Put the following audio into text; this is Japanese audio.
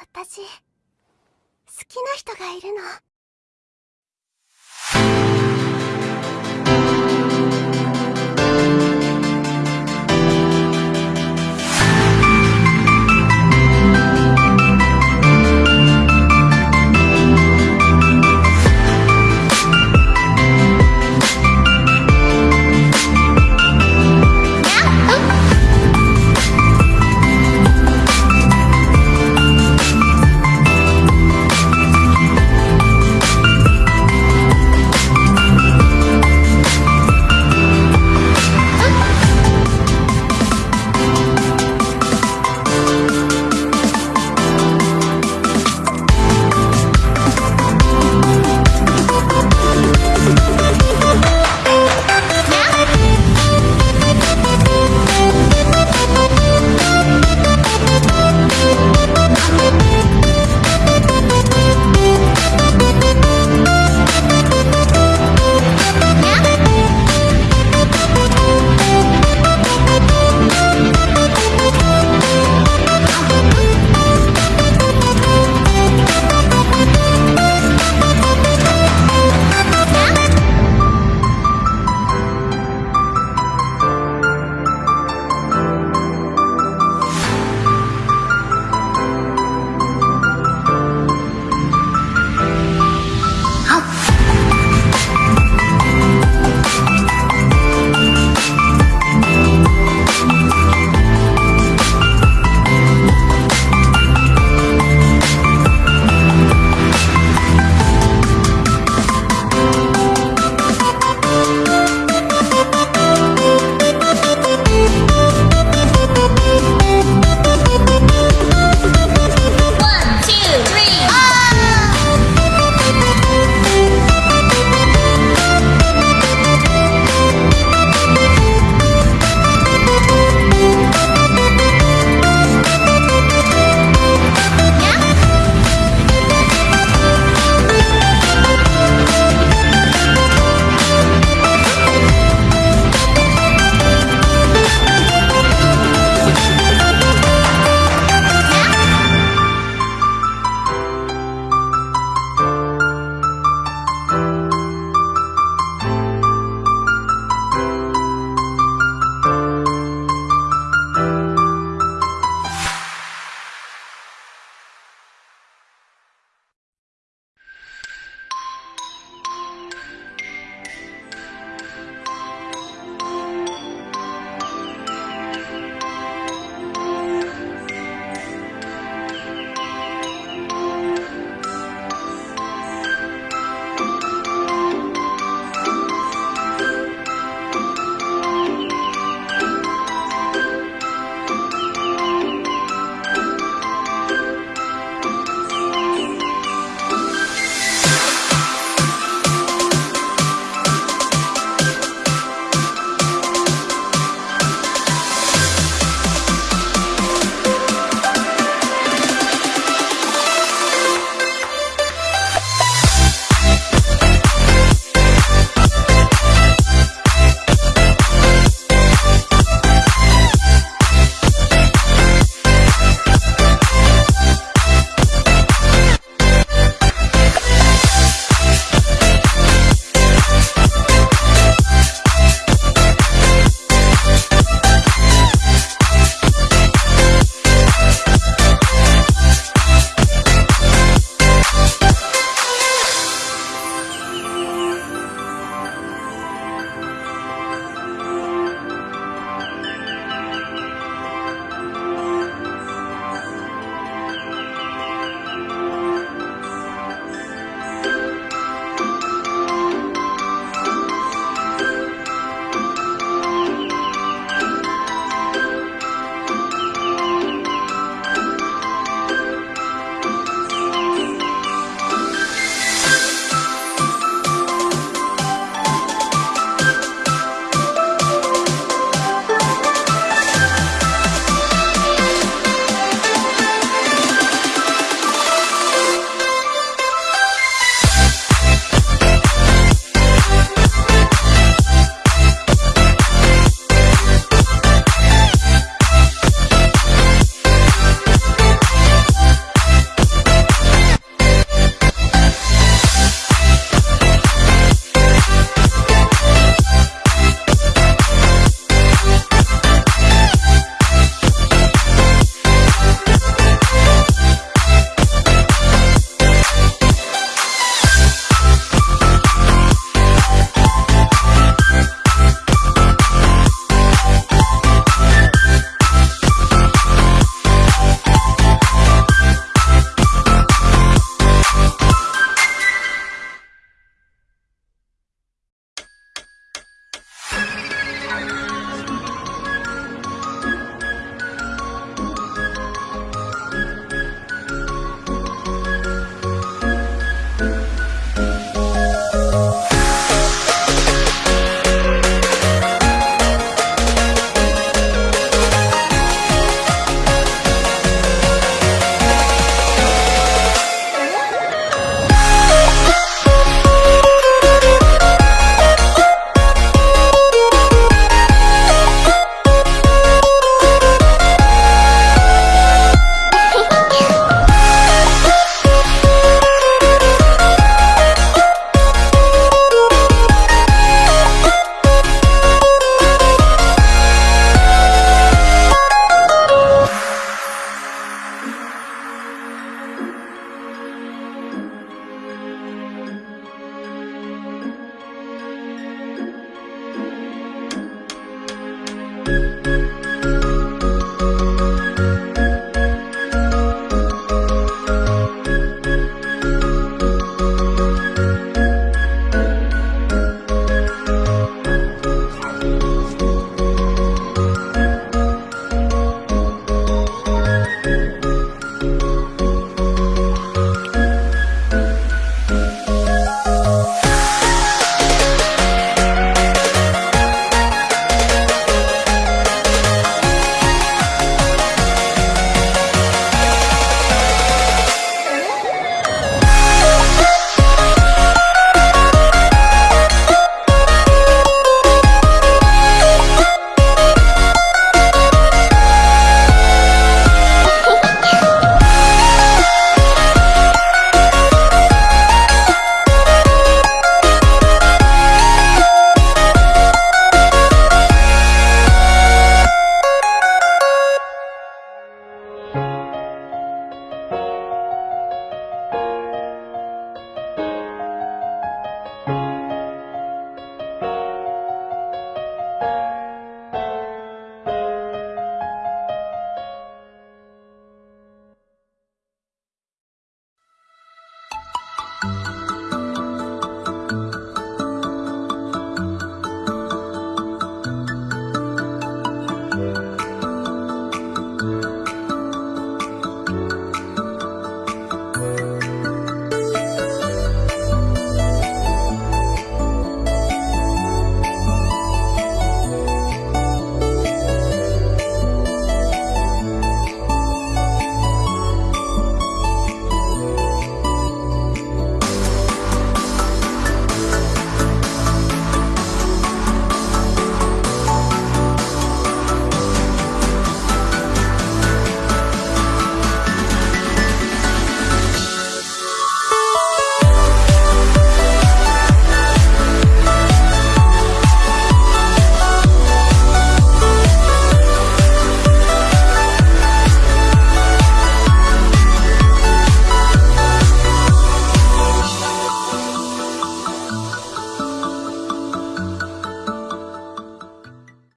私好きな人がいるの。